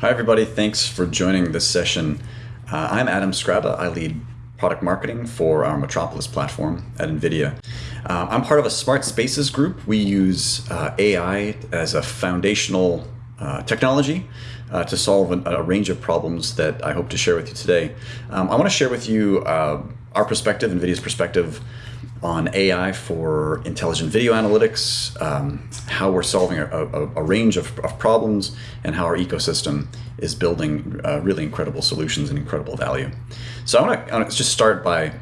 Hi, everybody. Thanks for joining this session. Uh, I'm Adam Scraba. I lead product marketing for our Metropolis platform at NVIDIA. Uh, I'm part of a smart spaces group. We use uh, AI as a foundational uh, technology uh, to solve a, a, range of problems that I hope to share with you today. Um, I want to share with you uh, our perspective, NVIDIA's perspective on AI for intelligent video analytics, um, how we're solving a, a, a range of, of, problems, and how our ecosystem is building uh, really incredible solutions and incredible value. So I want to just start by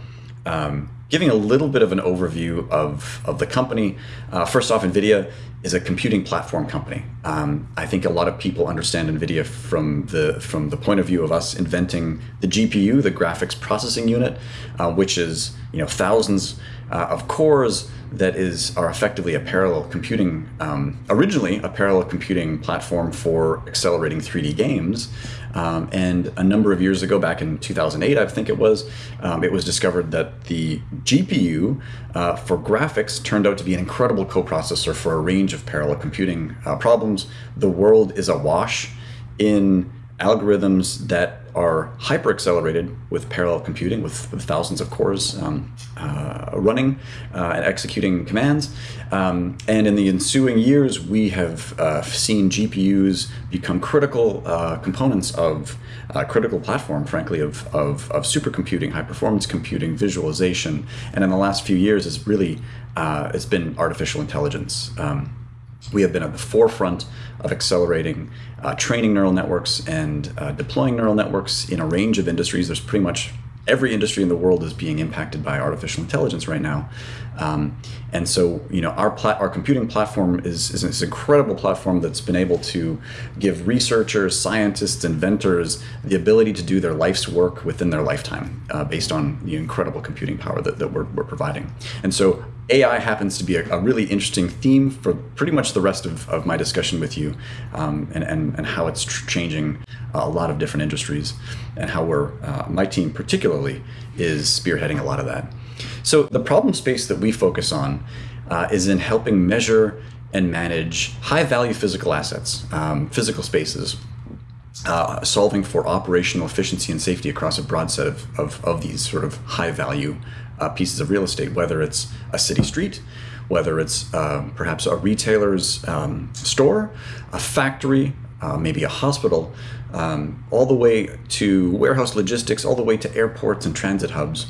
um, giving a little bit of an overview of, of the company. Uh, first off, NVIDIA is a computing platform company. Um, I think a lot of people understand NVIDIA from the, from the point of view of us inventing the GPU, the graphics processing unit, uh, which is you know thousands uh, of cores that is are effectively a parallel computing, um, originally a parallel computing platform for accelerating 3D games. Um, and a number of years ago, back in 2008, I think it was, um, it was discovered that the GPU uh, for graphics turned out to be an incredible coprocessor for a range of parallel computing uh, problems. The world is awash in algorithms that are hyper accelerated with parallel computing with, with thousands of cores um, uh, running uh, and executing commands. Um, and in the ensuing years, we have uh, seen GPUs become critical uh, components of uh, critical platform, frankly, of, of, of, supercomputing, high performance computing, visualization. And in the last few years, it's really, uh, it's been artificial intelligence. Um, we have been at the forefront of accelerating uh, training neural networks and uh, deploying neural networks in a range of industries. There's pretty much every industry in the world is being impacted by artificial intelligence right now. Um, and so, you know, our our computing platform is, is this incredible platform that's been able to give researchers, scientists, inventors the ability to do their life's work within their lifetime uh, based on the incredible computing power that, that we're, we're providing. And so AI happens to be a, a, really interesting theme for pretty much the rest of, of my discussion with you um, and, and, and how it's changing a lot of different industries and how we're, uh, my team particularly, is spearheading a lot of that. So the problem space that we focus on uh, is in helping measure and manage high value physical assets, um, physical spaces, uh, solving for operational efficiency and safety across a broad set of, of, of these sort of high value uh, pieces of real estate, whether it's a city street, whether it's uh, perhaps a retailer's um, store, a factory, uh, maybe a hospital, um, all the way to warehouse logistics, all the way to airports and transit hubs.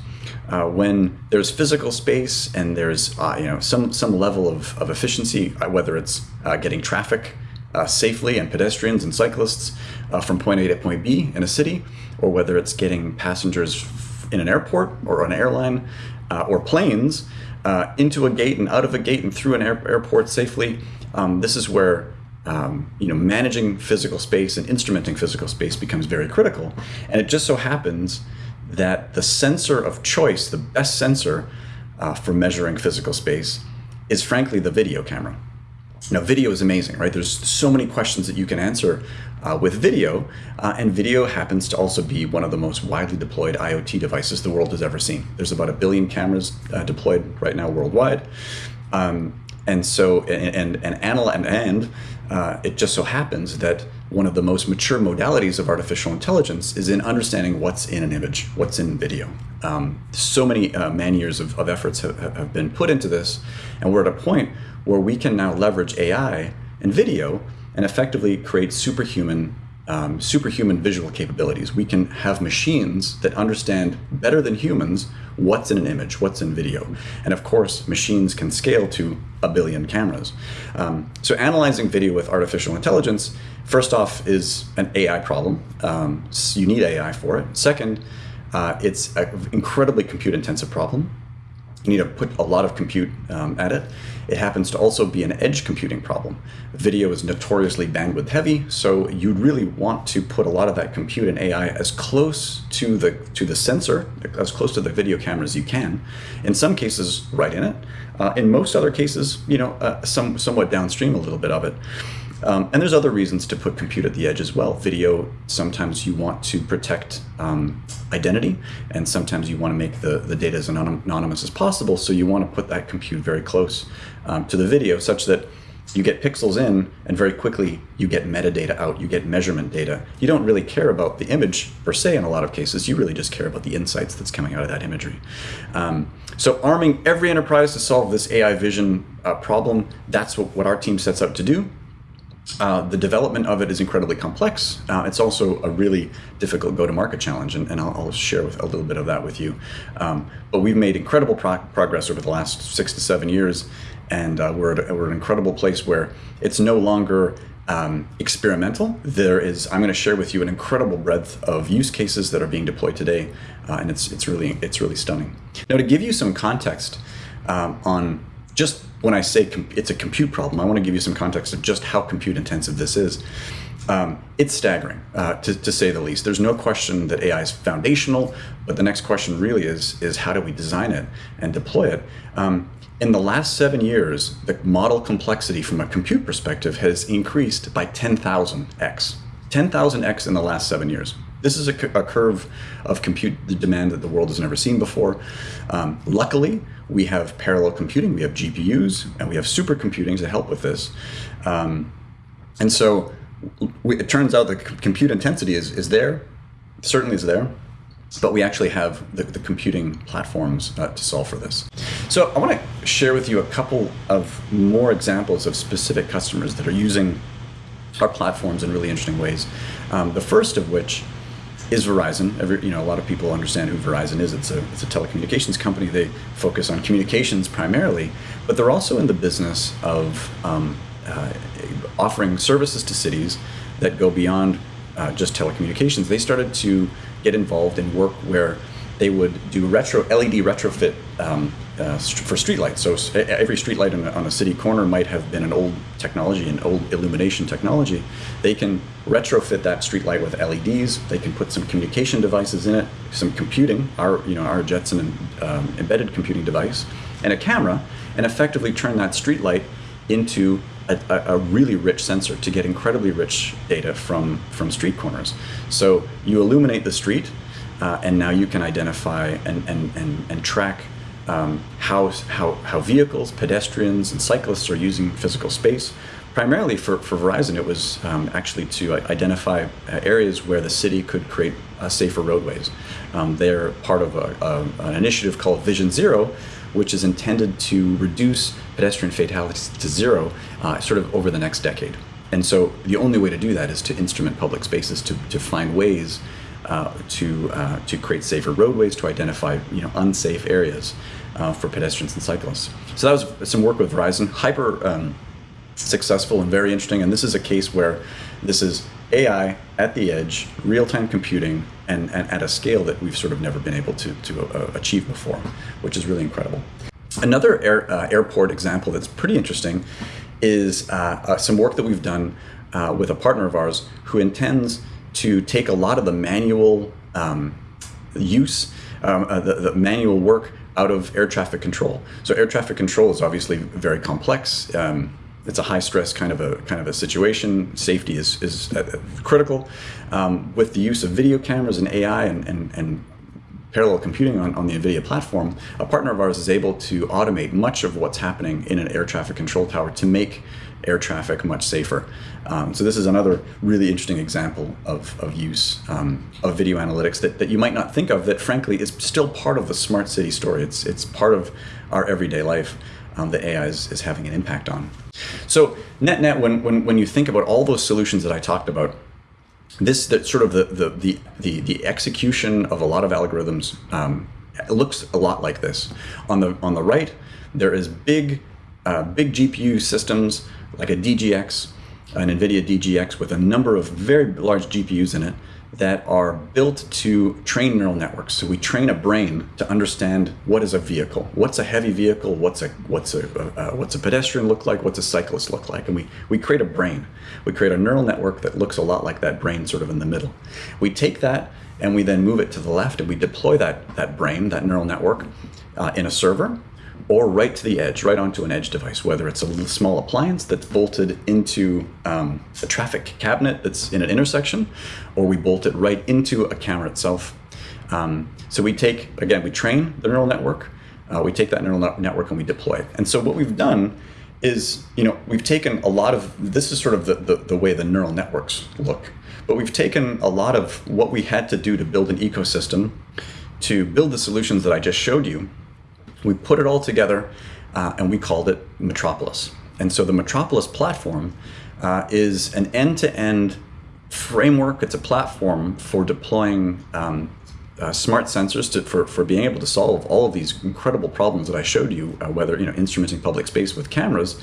Uh, when there's physical space and there's uh, you know some some level of, of efficiency, uh, whether it's uh, getting traffic uh, safely and pedestrians and cyclists from point A to point B in a city, or whether it's getting passengers in an airport or an airline or planes into a gate and out of a gate and through an air airport safely, um, this is where um, you know, managing physical space and instrumenting physical space becomes very critical. And it just so happens that the sensor of choice, the best sensor uh, for measuring physical space, is frankly the video camera. Now, video is amazing, right? There's so many questions that you can answer uh, with video, uh, and video happens to also be one of the most widely deployed IoT devices the world has ever seen. There's about a billion cameras uh, deployed right now worldwide. Um, and so, and, and, and, and, and uh, it just so happens that one of the most mature modalities of artificial intelligence is in understanding what's in an image, what's in video. Um, so many uh, man years of, of efforts have, have been put into this, and we're at a point where we can now leverage AI and video and effectively create superhuman um, superhuman visual capabilities. We can have machines that understand better than humans what's in an image, what's in video. And of course, machines can scale to a billion cameras. Um, so analyzing video with artificial intelligence, first off, is an AI problem. Um, you need AI for it. Second, uh, it's an incredibly compute intensive problem. You need to put a lot of compute um, at it. It happens to also be an edge computing problem. Video is notoriously bandwidth heavy, so you'd really want to put a lot of that compute and AI as close to the to the sensor, as close to the video camera as you can. In some cases, right in it. Uh, in most other cases, you know, uh, some somewhat downstream a little bit of it. Um, and there's other reasons to put compute at the edge as well. Video, sometimes you want to protect um, identity, and sometimes you want to make the, the data as anonymous as possible, so you want to put that compute very close um, to the video such that you get pixels in and very quickly you get metadata out you get measurement data. You don't really care about the image per se in a lot of cases you really just care about the insights that's coming out of that imagery. Um, so arming every enterprise to solve this ai vision uh, problem that's what, what our team sets out to do uh, the development of it is incredibly complex. Uh, it's also a really difficult go-to-market challenge, and, and I'll, I'll, share with, a little bit of that with you. Um, but we've made incredible pro progress over the last six to seven years, and uh, we're, at we're an incredible place where it's no longer um, experimental. There is, I'm going to share with you an incredible breadth of use cases that are being deployed today, uh, and it's it's really it's really stunning. Now, to give you some context um, on just when I say it's a compute problem, I want to give you some context of just how compute intensive this is. Um, it's staggering, uh, to, to, say the least. There's no question that AI is foundational, but the next question really is, is how do we design it and deploy it? Um, in the last seven years, the model complexity from a compute perspective has increased by 10,000x. 10,000x in the last seven years. This is a, a, curve of compute demand that the world has never seen before. Um, luckily, we have parallel computing, we have GPUs, and we have supercomputing to help with this. Um, and so we, it turns out that compute intensity is, is there, certainly is there, but we actually have the, the computing platforms uh, to solve for this. So I want to share with you a couple of more examples of specific customers that are using our platforms in really interesting ways. Um, the first of which is Verizon. Every, you know, a lot of people understand who Verizon is. It's a, it's a telecommunications company. They focus on communications primarily, but they're also in the business of um, uh, offering services to cities that go beyond uh, just telecommunications. They started to get involved in work where they would do retro LED retrofit um, uh, for streetlights. So every streetlight on a, on a city corner might have been an old technology, an old illumination technology. They can retrofit that streetlight with LEDs. They can put some communication devices in it, some computing, our you know our Jetson um, embedded computing device, and a camera, and effectively turn that streetlight into a, a, really rich sensor to get incredibly rich data from from street corners. So you illuminate the street uh, and now you can identify and, and, and, and track um, how, how, how vehicles, pedestrians, and cyclists are using physical space. Primarily for, for Verizon, it was um, actually to identify uh, areas where the city could create uh, safer roadways. Um, they're part of a, a, an initiative called Vision Zero, which is intended to reduce pedestrian fatalities to zero uh, sort of over the next decade. And so the only way to do that is to instrument public spaces, to, to find ways uh, to uh, to create safer roadways, to identify you know unsafe areas uh, for pedestrians and cyclists. So that was some work with Verizon, hyper um, successful and very interesting. And this is a case where this is AI at the edge, real-time computing, and, and, at a scale that we've sort of never been able to to uh, achieve before, which is really incredible. Another air, uh, airport example that's pretty interesting is uh, some work that we've done with a partner of ours who intends to take a lot of the manual um, use, um, uh, the, the, manual work out of air traffic control. So air traffic control is obviously very complex. Um, it's a high stress kind of a kind of a situation. Safety is is uh, critical. Um, with the use of video cameras and AI and, and, and parallel computing on, on the NVIDIA platform, a partner of ours is able to automate much of what's happening in an air traffic control tower to make air traffic much safer. Um, so this is another really interesting example of, of use um, of video analytics that, that you might not think of that frankly is still part of the smart city story. It's, it's part of our everyday life um, that AI is, is having an impact on. So net net, when, when, when you think about all those solutions that I talked about, this that sort of the, the, the, the, the execution of a lot of algorithms um, looks a lot like this. On the, on the right, there is big, uh, big GPU systems like a DGX, an NVIDIA DGX with a number of very large GPUs in it that are built to train neural networks. So we train a brain to understand what is a vehicle, what's a heavy vehicle, what's a what's a uh, what's a pedestrian look like, what's a cyclist look like, and we we create a brain. We create a neural network that looks a lot like that brain, sort of in the middle. We take that and we then move it to the left, and we deploy that that brain, that neural network, uh, in a server or right to the edge, right onto an edge device, whether it's a little small appliance that's bolted into um, a traffic cabinet that's in an intersection, or we bolt it right into a camera itself. Um, so we take, again, we train the neural network, uh, we take that neural network and we deploy it. And so what we've done is you know we've taken a lot of this is sort of the, the, the way the neural networks look but we've taken a lot of what we had to do to build an ecosystem to build the solutions that i just showed you we put it all together uh, and we called it metropolis and so the metropolis platform uh, is an end-to-end framework it's a platform for deploying um, uh, smart sensors to, for, for being able to solve all of these incredible problems that I showed you, uh, whether you know instrumenting public space with cameras.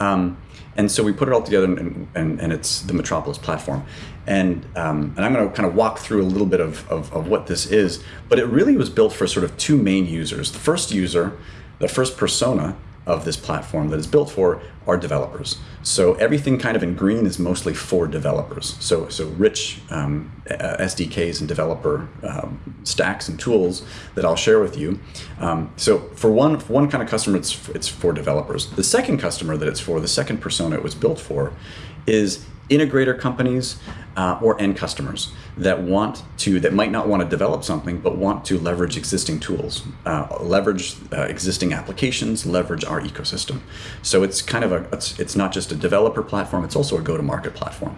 Um, and so we put it all together, and, and, and it's the Metropolis platform. And, um, and I'm going to kind of walk through a little bit of, of, of what this is, but it really was built for sort of two main users. The first user, the first persona, of this platform that is built for are developers. So everything kind of in green is mostly for developers. So so rich um, uh, SDKs and developer um, stacks and tools that I'll share with you. Um, so for one for one kind of customer, it's it's for developers. The second customer that it's for, the second persona it was built for, is integrator companies uh, or end customers that want to that might not want to develop something but want to leverage existing tools uh, leverage uh, existing applications leverage our ecosystem so it's kind of a it's, it's not just a developer platform it's also a go-to-market platform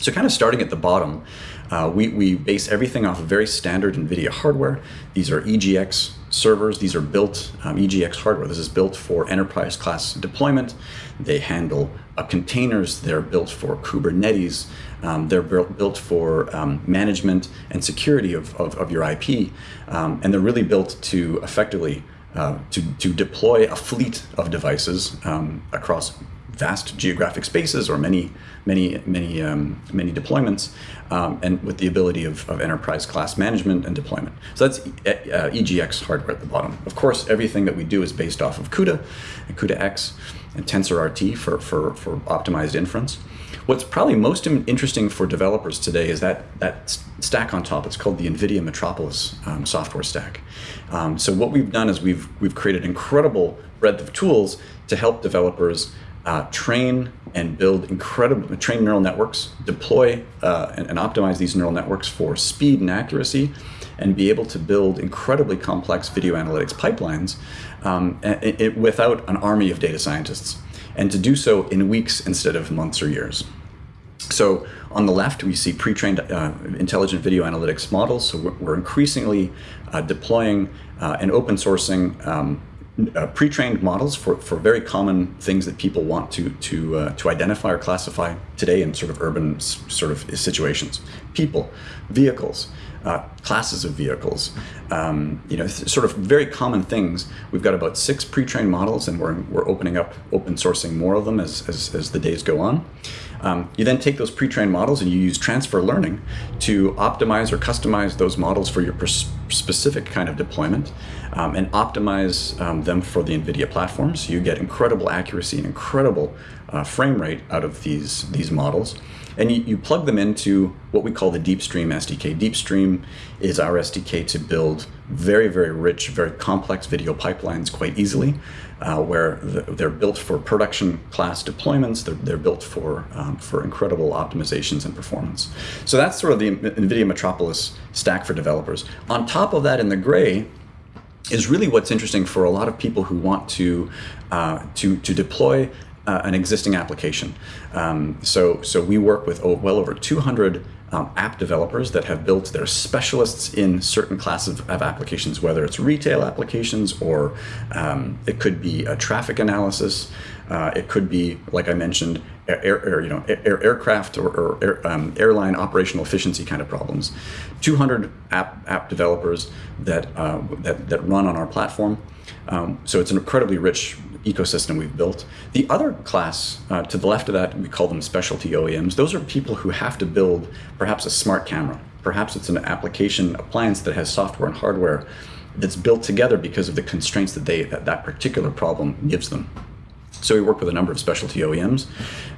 so kind of starting at the bottom, uh, we, we base everything off of very standard NVIDIA hardware. These are EGX servers. These are built um, EGX hardware. This is built for enterprise class deployment. They handle uh, containers. They're built for Kubernetes. Um, they're built, for um, management and security of, of, of your IP. Um, and they're really built to effectively uh, to, to deploy a fleet of devices um, across vast geographic spaces or many, many, many, um, many deployments, um, and with the ability of, of, enterprise class management and deployment. So that's uh, EGX hardware at the bottom. Of course, everything that we do is based off of CUDA and CUDA-X and TensorRT for, for, for optimized inference. What's probably most interesting for developers today is that that stack on top. It's called the NVIDIA Metropolis um, software stack. Um, so what we've done is we've we've created incredible breadth of tools to help developers uh, train and build incredible, train neural networks, deploy uh, and, and, optimize these neural networks for speed and accuracy, and be able to build incredibly complex video analytics pipelines um, it, it, without an army of data scientists, and to do so in weeks instead of months or years. So on the left, we see pre-trained uh, intelligent video analytics models. So we're, increasingly uh, deploying uh, and open sourcing um, uh, pre-trained models for, for very common things that people want to to uh, to identify or classify today in sort of urban sort of situations. People, vehicles, uh, classes of vehicles, um, you know, sort of very common things. We've got about six pre-trained models, and we're we're opening up open sourcing more of them as as, as the days go on. Um, you then take those pre-trained models and you use transfer learning to optimize or customize those models for your specific kind of deployment um, and optimize um, them for the NVIDIA platform. So you get incredible accuracy and incredible uh, frame rate out of these, these models. And you, you plug them into what we call the DeepStream SDK. DeepStream is our SDK to build very, very rich, very complex video pipelines quite easily, uh, where the, they're built for production class deployments. They're, they're built for, um, for incredible optimizations and performance. So that's sort of the NVIDIA Metropolis stack for developers. On top of that, in the gray, is really what's interesting for a lot of people who want to uh, to to deploy uh, an existing application. Um, so so we work with well over 200 um, app developers that have built their specialists in certain classes of, of applications, whether it's retail applications or um, it could be a traffic analysis. Uh, it could be, like I mentioned, air, air you know, air, aircraft or, or air, um, airline operational efficiency kind of problems. 200 app, app developers that, uh, that, that run on our platform. Um, so it's an incredibly rich ecosystem we've built. The other class uh, to the left of that, we call them specialty OEMs. Those are people who have to build perhaps a smart camera. Perhaps it's an application appliance that has software and hardware that's built together because of the constraints that they that, that particular problem gives them. So we work with a number of specialty OEMs.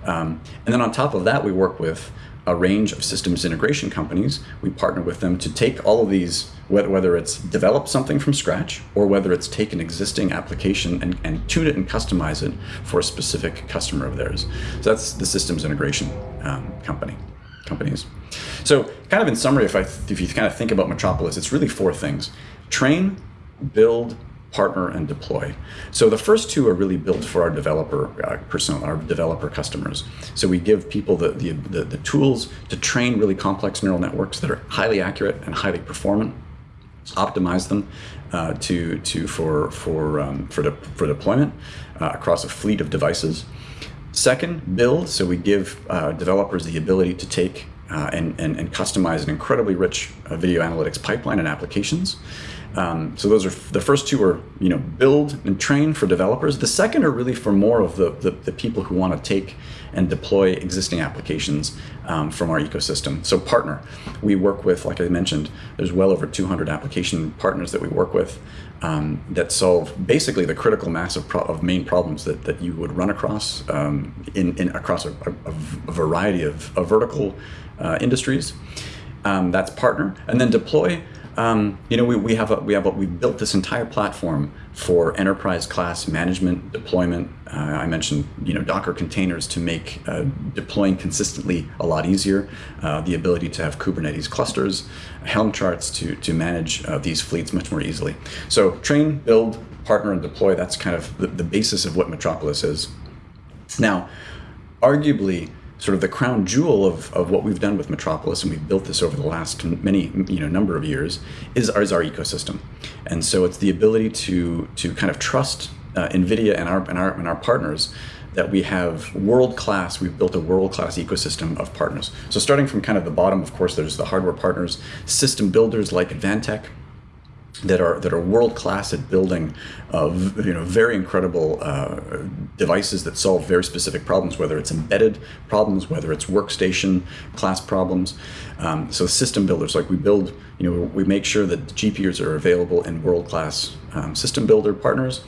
Um, and then on top of that, we work with a range of systems integration companies. We partner with them to take all of these, whether it's develop something from scratch or whether it's take an existing application and, and tune it and customize it for a specific customer of theirs. So that's the systems integration um, company companies. So kind of in summary, if, I, if you kind of think about Metropolis, it's really four things. Train, build, partner, and deploy. So the first two are really built for our developer uh, persona, our developer customers. So we give people the, the, the, the tools to train really complex neural networks that are highly accurate and highly performant optimize them uh, to, to for, for, um, for, de for deployment uh, across a fleet of devices. Second, build. So we give uh, developers the ability to take uh, and, and, and, customize an incredibly rich uh, video analytics pipeline and applications. Um, so those are the first two are you know build and train for developers. The second are really for more of the, the, the people who want to take and deploy existing applications um, from our ecosystem. So partner, we work with, like I mentioned, there's well over 200 application partners that we work with um, that solve basically the critical mass of, of, main problems that, that you would run across um, in, in, across a, a, a variety of, of vertical uh, industries. Um, that's partner, and then deploy. Um, you know, we, we have a, we have a, we built this entire platform for enterprise class management deployment. Uh, I mentioned you know Docker containers to make uh, deploying consistently a lot easier. Uh, the ability to have Kubernetes clusters, Helm charts to to manage uh, these fleets much more easily. So train, build, partner, and deploy. That's kind of the, the basis of what Metropolis is. Now, arguably sort of the crown jewel of, of what we've done with Metropolis, and we've built this over the last many you know number of years, is our, is our ecosystem. And so it's the ability to to kind of trust uh, NVIDIA and our, and our and our partners that we have world class, we've built a world class ecosystem of partners. So starting from kind of the bottom, of course, there's the hardware partners, system builders like Advantech, that are that are world class at building, uh, you know, very incredible uh, devices that solve very specific problems, whether it's embedded problems, whether it's workstation class problems. Um, so system builders, like we build, you know, we make sure that GPUs are available in world class um, system builder partners.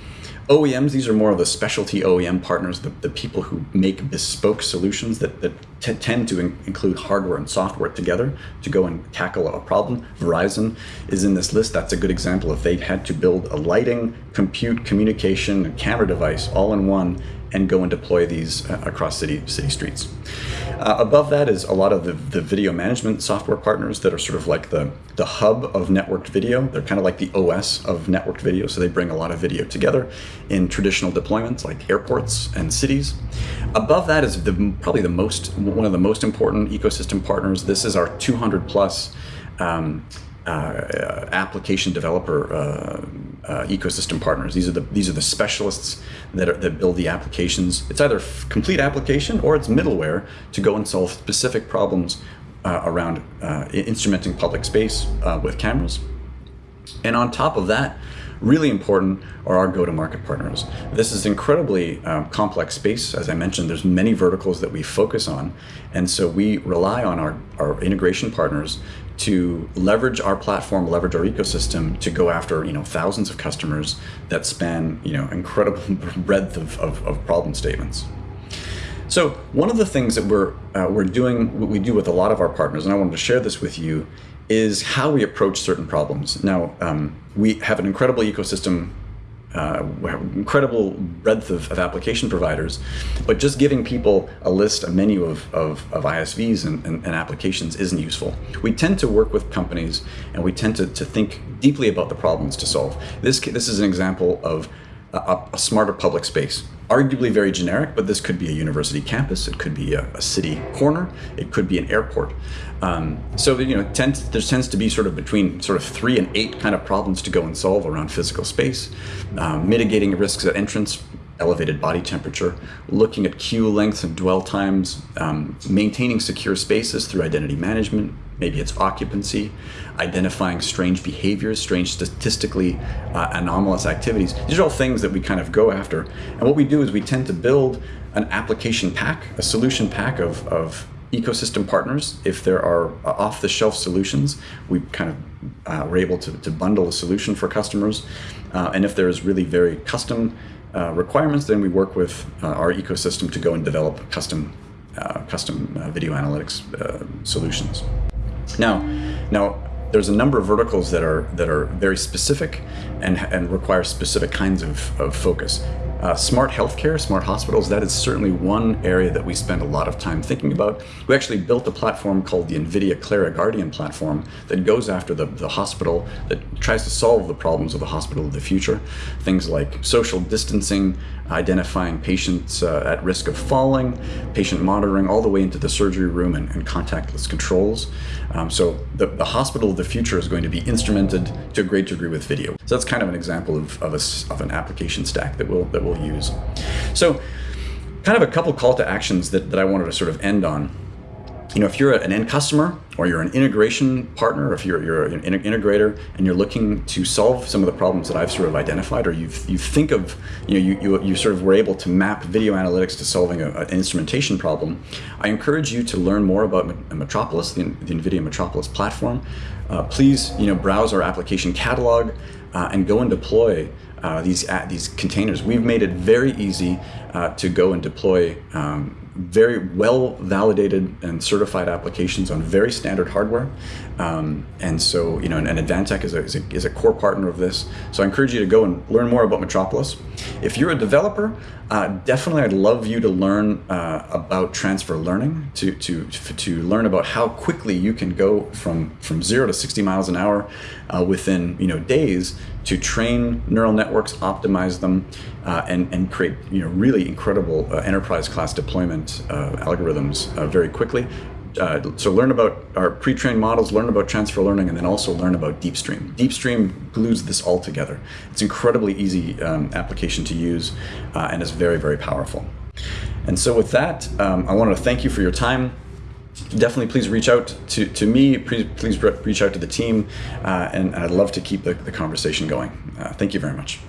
OEMs, these are more of the specialty OEM partners, the, the people who make bespoke solutions that, that tend to in include hardware and software together to go and tackle a problem. Verizon is in this list. That's a good example. If they had to build a lighting, compute, communication, and camera device all in one and go and deploy these uh, across city, city streets. Uh, above that is a lot of the, the video management software partners that are sort of like the, the hub of networked video. They're kind of like the OS of networked video, so they bring a lot of video together in traditional deployments like airports and cities. Above that is the, probably the most one of the most important ecosystem partners. This is our 200 plus um, uh, application developer uh, uh, ecosystem partners. These are the these are the specialists that are, that build the applications. It's either complete application or it's middleware to go and solve specific problems uh, around uh, instrumenting public space uh, with cameras. And on top of that, really important are our go-to-market partners. This is incredibly um, complex space. As I mentioned, there's many verticals that we focus on. And so we rely on our, our integration partners to leverage our platform, leverage our ecosystem to go after you know thousands of customers that span you know incredible breadth of, of, of problem statements. So one of the things that we're uh, we're doing, what we do with a lot of our partners, and I wanted to share this with you, is how we approach certain problems. Now um, we have an incredible ecosystem uh, incredible breadth of, of, application providers, but just giving people a list, a menu of, of, of ISVs and, and, and, applications isn't useful. We tend to work with companies and we tend to, to think deeply about the problems to solve. This, this is an example of a, a, smarter public space. Arguably very generic, but this could be a university campus, it could be a, a city corner, it could be an airport. Um, so you know, tends, there tends to be sort of between sort of three and eight kind of problems to go and solve around physical space, um, mitigating risks at entrance, elevated body temperature, looking at queue lengths and dwell times, um, maintaining secure spaces through identity management, maybe it's occupancy, identifying strange behaviors, strange statistically uh, anomalous activities. These are all things that we kind of go after. And what we do is we tend to build an application pack, a solution pack of, of ecosystem partners. If there are uh, off-the-shelf solutions, we kind of uh, we're able to, to bundle a solution for customers. Uh, and if there's really very custom uh, requirements, then we work with uh, our ecosystem to go and develop custom uh, custom video analytics solutions. Now, now there's a number of verticals that are that are very specific and and require specific kinds of, of focus. Uh, smart healthcare, smart hospitals, that is certainly one area that we spend a lot of time thinking about. We actually built a platform called the NVIDIA Clara Guardian platform that goes after the, the hospital, that tries to solve the problems of the hospital of the future. Things like social distancing, identifying patients uh, at risk of falling, patient monitoring, all the way into the surgery room and, and contactless controls. Um, so the, the hospital of the future is going to be instrumented to a great degree with video. So that's kind of an example of, of, a, of an application stack that we'll, that we'll use. So kind of a couple call to actions that, that I wanted to sort of end on you know, if you're an end customer or you're an integration partner, if you're, you're an integrator and you're looking to solve some of the problems that I've sort of identified, or you you think of, you know, you, you, you sort of were able to map video analytics to solving a, an instrumentation problem, I encourage you to learn more about Metropolis, the, the NVIDIA Metropolis platform. Uh, please, you know, browse our application catalog uh, and go and deploy uh, these, these containers. We've made it very easy uh, to go and deploy um, very well validated and certified applications on very standard hardware. Um, and so, you know, and, and Advantech is a, is, a, is a core partner of this. So I encourage you to go and learn more about Metropolis. If you're a developer, uh, definitely I'd love you to learn uh, about transfer learning, to, to, to learn about how quickly you can go from, from zero to 60 miles an hour uh, within, you know, days to train neural networks, optimize them, uh, and, and create you know, really incredible uh, enterprise class deployment uh, algorithms very quickly. Uh, so learn about our pre-trained models, learn about transfer learning, and then also learn about DeepStream. DeepStream glues this all together. It's incredibly easy um, application to use and is very, very powerful. And so with that, um, I want to thank you for your time definitely please reach out to, to me, please, please reach out to the team, uh, and I'd love to keep the, the conversation going. Uh, thank you very much.